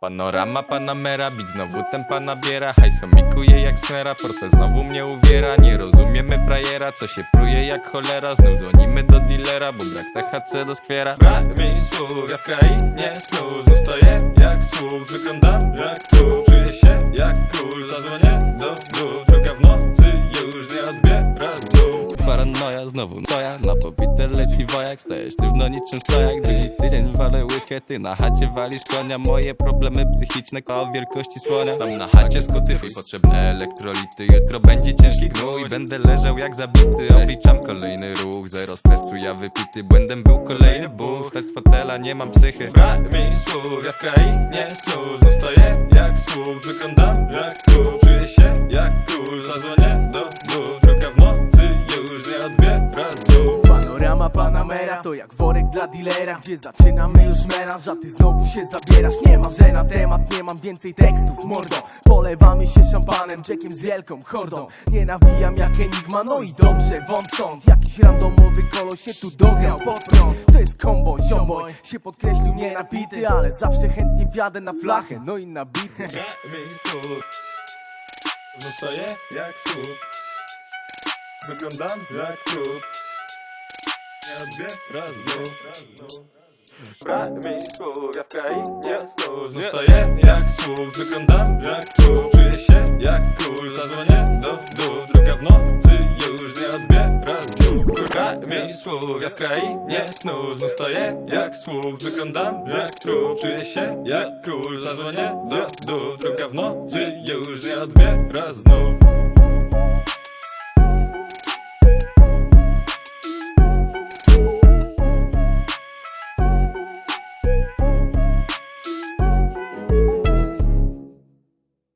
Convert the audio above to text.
Panorama Panamera, bit znowu tempa nabiera Hajso mikuje jak snera, portfel znowu mnie uwiera. Nie rozumiemy frajera, co się pruje jak cholera. Znów dzwonimy do dealera, bo brak THC do skwiera. Brak mi słów, ja w krainie snów Znów stoję jak słup, wyglądam jak tu. Czuję się jak król, zadzwonię do dół Paranoja znowu twoja, na popite leci wojak Stajesz sztywno niczym stojak, drugi tydzień walę łychę Ty na chacie walisz konia, moje problemy psychiczne O wielkości słonia. Sam na chacie skutyfuj, potrzebne elektrolity. Jutro będzie ciężki gnój, będę leżał jak zabity. Obliczam kolejny ruch, zero stresu, ja wypity. Błędem był kolejny buch, lecz z fotela nie mam psychy. Brak mi słów, ja w krainie snów Znów stoję jak słup, wyglądam jak Panorama Panamera. To jak worek dla dealera Gdzie zaczynamy już melanż, a ty znowu się zabierasz. Nie ma, że na temat nie mam więcej tekstów, mordo. Polewamy się szampanem, Jackiem z wielką hordą. Nie nawijam jak Enigma, no i dobrze, wąt stąd. Jakiś randomowy kolo się tu dograł pod prąd. To jest combo, ziomboj, się podkreślił nie napity Ale zawsze chętnie wjadę na flachę, no i na bity. Zostaję jak słup Wyglądam jak trup Słów, ja w krainie snów Zostaję jak słup, wyglądam jak trup Czuję się jak król, zadzwonię do dół. Druga w nocy już nie odbiera znów Brak mi słów, ja w krainie snów Zostaję jak słup, wyglądam jak trup Czuję się jak król, zadzwonię do dół. Druga w nocy już nie odbiera znów